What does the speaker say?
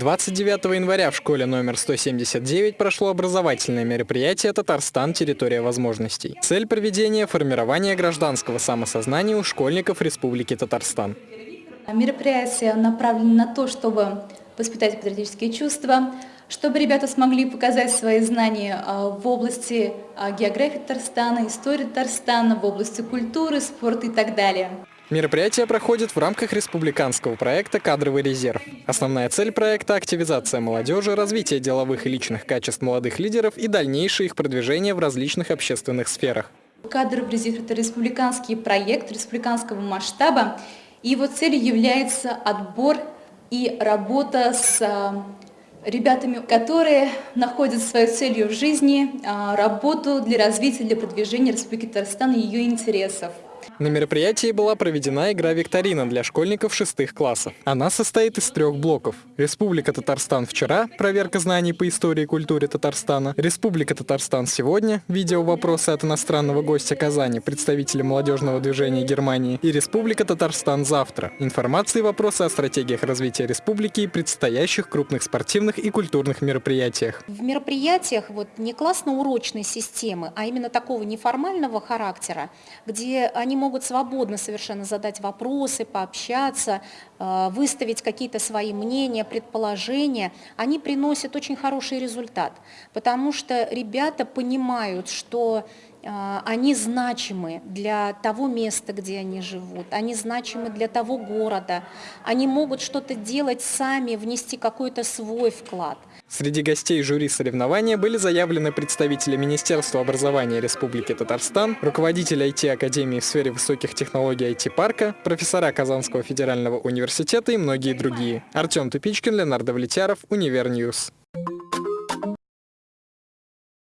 29 января в школе номер 179 прошло образовательное мероприятие «Татарстан. Территория возможностей». Цель проведения – формирование гражданского самосознания у школьников Республики Татарстан. Мероприятие направлено на то, чтобы воспитать патриотические чувства, чтобы ребята смогли показать свои знания а, в области а, географии Татарстана, истории Татарстана, в области культуры, спорта и так далее. Мероприятие проходит в рамках республиканского проекта «Кадровый резерв». Основная цель проекта – активизация молодежи, развитие деловых и личных качеств молодых лидеров и дальнейшее их продвижение в различных общественных сферах. «Кадровый резерв» – это республиканский проект республиканского масштаба. Его целью является отбор и работа с а, ребятами, которые находят свою целью в жизни, а, работу для развития, для продвижения Республики Татарстан и ее интересов. На мероприятии была проведена игра-викторина для школьников шестых классов. Она состоит из трех блоков. Республика Татарстан вчера, проверка знаний по истории и культуре Татарстана. Республика Татарстан сегодня, видео вопросы от иностранного гостя Казани, представителя молодежного движения Германии. И Республика Татарстан завтра. Информация и вопросы о стратегиях развития республики и предстоящих крупных спортивных и культурных мероприятиях. В мероприятиях вот не классно-урочной системы, а именно такого неформального характера, где они могут могут свободно совершенно задать вопросы, пообщаться, э, выставить какие-то свои мнения, предположения, они приносят очень хороший результат, потому что ребята понимают, что они значимы для того места, где они живут, они значимы для того города, они могут что-то делать сами, внести какой-то свой вклад. Среди гостей жюри соревнования были заявлены представители Министерства образования Республики Татарстан, руководитель IT-академии в сфере высоких технологий IT-парка, профессора Казанского федерального университета и многие другие. Артем Тупичкин, Леонард Влетяров, Univer News.